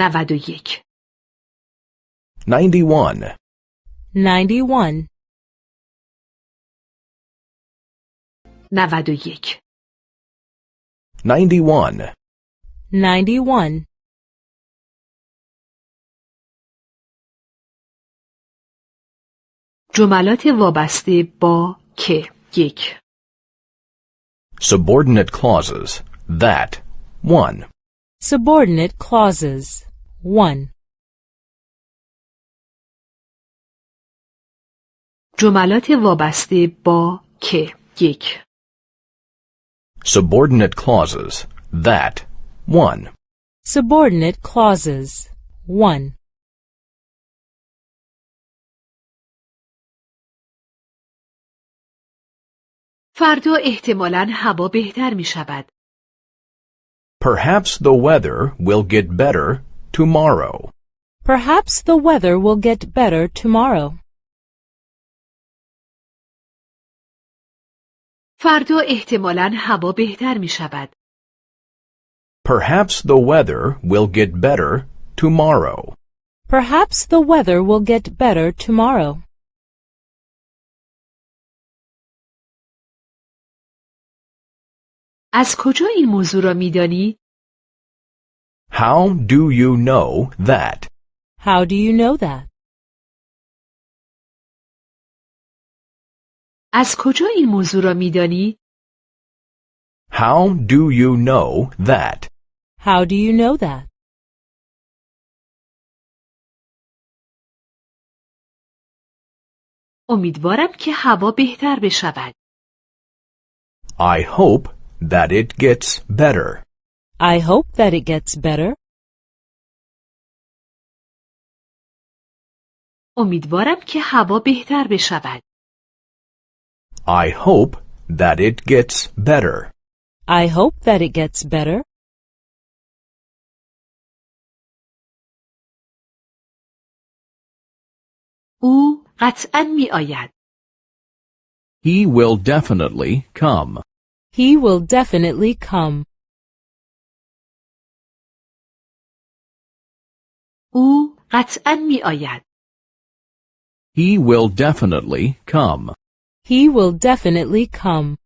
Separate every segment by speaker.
Speaker 1: نود و یک
Speaker 2: 91,
Speaker 3: 91,
Speaker 1: نود و یک
Speaker 2: 91,
Speaker 3: 91,
Speaker 1: جملات وابسته با که یک
Speaker 2: subordinate clauses, that, 1.
Speaker 3: subordinate clauses. 1.
Speaker 1: جملات وابسته با که یک
Speaker 2: Subordinate clauses, that, 1.
Speaker 3: Subordinate clauses. 1.
Speaker 1: فردا احتمالاً هوا بهتر می شود.
Speaker 2: Perhaps the weather will get better tomorrow.
Speaker 3: Perhaps the weather will get better tomorrow.
Speaker 1: فردا احتمالاً هوا بهتر می شود.
Speaker 2: Perhaps the weather will get better tomorrow.
Speaker 3: Perhaps the weather will get better tomorrow.
Speaker 1: از کجا این موضوع را می دانید؟
Speaker 2: How do you know that?
Speaker 3: How do you know that?
Speaker 1: از کجا این موضوع را می دانید؟
Speaker 2: How do you know that?
Speaker 3: How do you know that?
Speaker 1: امیدوارم که هوا بهتر بشود.
Speaker 2: I hope that it gets better.
Speaker 3: I hope that it gets better.
Speaker 1: امیدوارم که هوا بهتر بشود.
Speaker 2: I hope that it gets better.
Speaker 3: I hope that it gets better.
Speaker 1: او قطعا می آید.
Speaker 2: He will definitely come.
Speaker 3: He will definitely come.
Speaker 1: او قطعا می آید.
Speaker 2: He will definitely come.
Speaker 3: He will definitely come.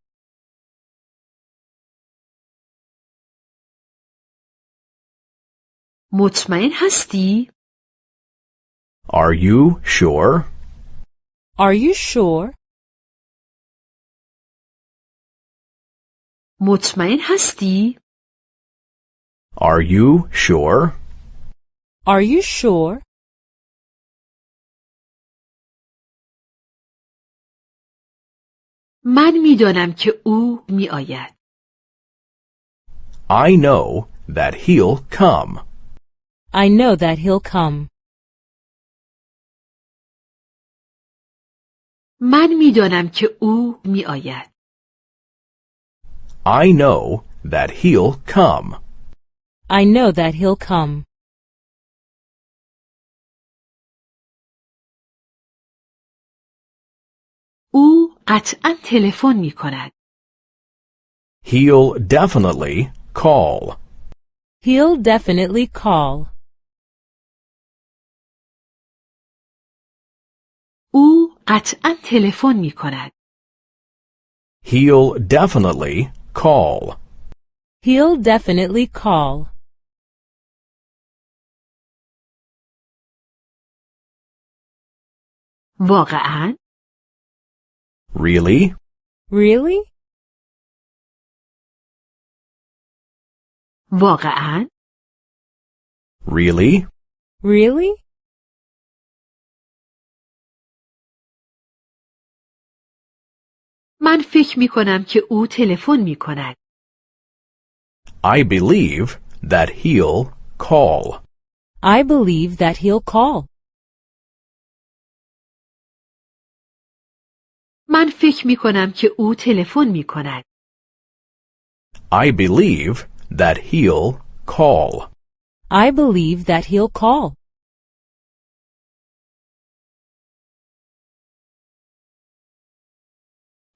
Speaker 1: مطمئن هستی؟
Speaker 2: Are you sure?
Speaker 3: Are you sure?
Speaker 1: مطمئن هستی؟
Speaker 2: Are you sure?
Speaker 3: Are you sure?
Speaker 1: من میدانم که او می آید.
Speaker 2: I know that he'll come.
Speaker 3: I know that he'll come.
Speaker 1: من میدانم که او می آید.
Speaker 2: I know that he'll come.
Speaker 3: I know that he'll come.
Speaker 1: او قطعا تلفن می کند.
Speaker 2: He'll definitely call.
Speaker 3: He'll definitely call.
Speaker 1: او قطعا تلفن می کند.
Speaker 2: He'll definitely call.
Speaker 3: He'll definitely call.
Speaker 1: واقعا؟
Speaker 2: Really?
Speaker 3: Really?
Speaker 1: واقعا؟
Speaker 2: Really?
Speaker 3: Really?
Speaker 1: من فکر می کنم که او تلفن می کند.
Speaker 2: I believe that he'll call.
Speaker 3: I believe that he'll call.
Speaker 1: من فکر می کنم که او تلفن می کند.
Speaker 2: I believe that he'll call.
Speaker 3: I believe that he'll call.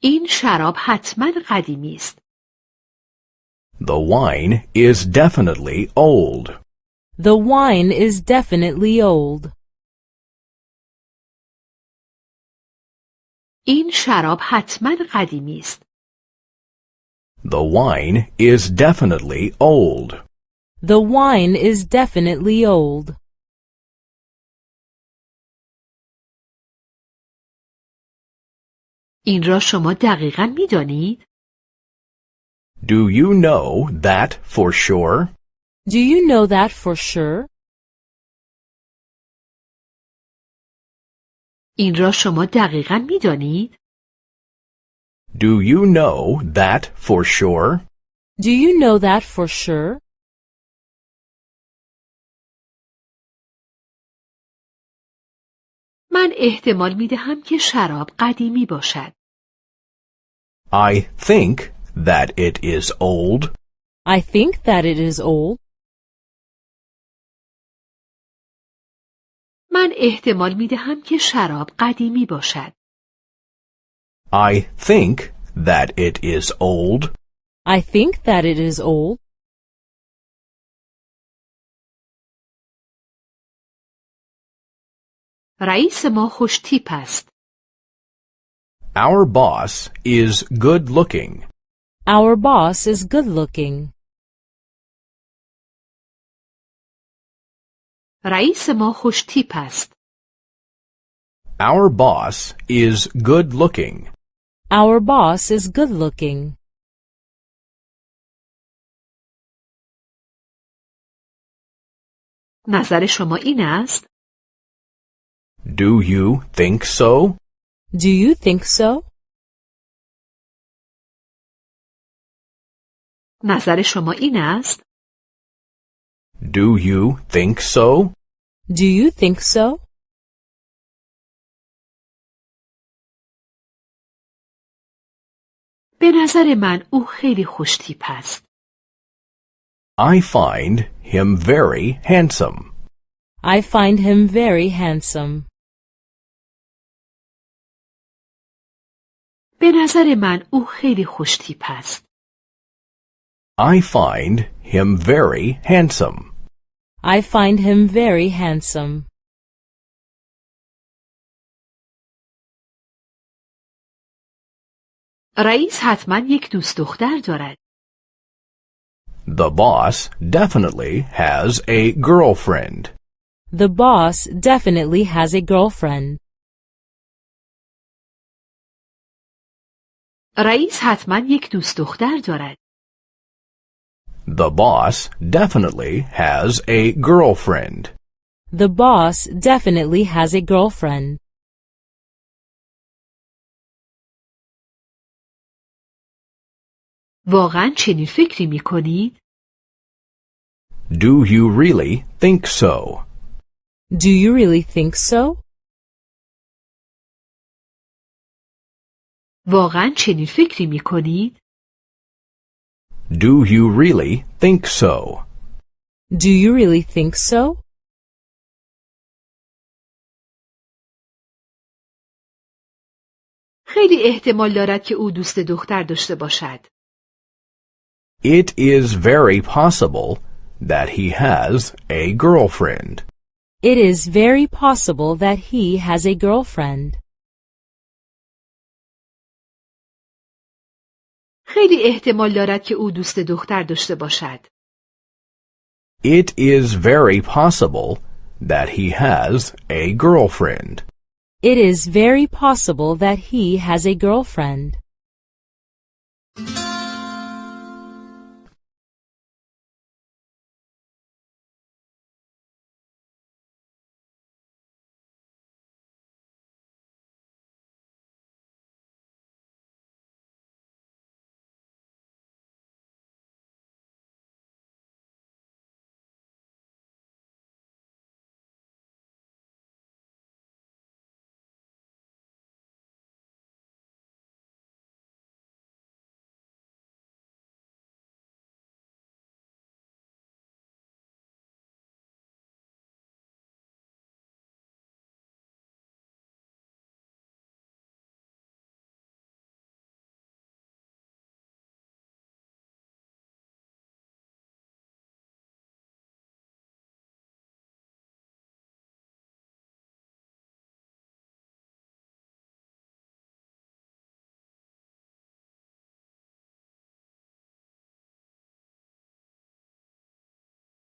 Speaker 1: این شراب حتما قدیمی است.
Speaker 2: The wine is definitely old.
Speaker 3: The wine is definitely old.
Speaker 1: این شراب حتما قدیمی است.
Speaker 2: The wine is definitely old.
Speaker 3: The wine is definitely old.
Speaker 1: این را شما دقیقا می دانید؟
Speaker 2: Do you know that for sure?
Speaker 3: Do you know that for sure?
Speaker 1: این را شما دقیقا می دانید؟
Speaker 2: Do you know that for sure?
Speaker 3: Do you know that for sure?
Speaker 1: من احتمال می دهم که شراب قدیمی باشد.
Speaker 2: I think that it is old.
Speaker 3: I think that it is old.
Speaker 1: من احتمال می دهم که شراب قدیمی باشد.
Speaker 2: I think that it is old.
Speaker 3: I think that it is old.
Speaker 1: رئیس ما خوش تیپ است.
Speaker 2: Our boss is good looking.
Speaker 3: Our boss is good looking.
Speaker 1: رئیس ما خوش تیپ است.
Speaker 2: Our boss is good looking.
Speaker 3: Our boss is good looking.
Speaker 1: نظر شما این است؟
Speaker 2: Do you think so?
Speaker 3: Do you think so?
Speaker 1: نظر شما این است؟
Speaker 2: Do you think so?
Speaker 3: Do you think so?
Speaker 1: به نظر من او خیلی خوش تیپ است.
Speaker 2: I find him very handsome.
Speaker 3: I find him very handsome.
Speaker 1: به نظر من او خیلی خوش تیپ است.
Speaker 2: I find him very handsome.
Speaker 3: I find him very handsome.
Speaker 1: رئیس حتما یک دوست دختر دارد.
Speaker 2: The boss definitely has a girlfriend.
Speaker 3: The boss definitely has a girlfriend.
Speaker 1: رئیس حتما یک دوست دختر دارد.
Speaker 2: The boss definitely has a girlfriend.
Speaker 3: The boss definitely has a girlfriend.
Speaker 1: واقعا چنین فکری می کنید؟
Speaker 2: Do you really think so?
Speaker 3: Do you really think so?
Speaker 1: واقعا چنین فکری می کنید؟
Speaker 2: Do you really think so?
Speaker 3: Do you really think so?
Speaker 1: خیلی احتمال دارد که او دوست دختر داشته باشد.
Speaker 2: It is very possible that he has a girlfriend.
Speaker 3: It is very possible that he has a girlfriend.
Speaker 1: خیلی احتمال دارد که او دوست دختر داشته باشد.
Speaker 2: It is very possible that he has a girlfriend.
Speaker 3: It is very possible that he has a girlfriend.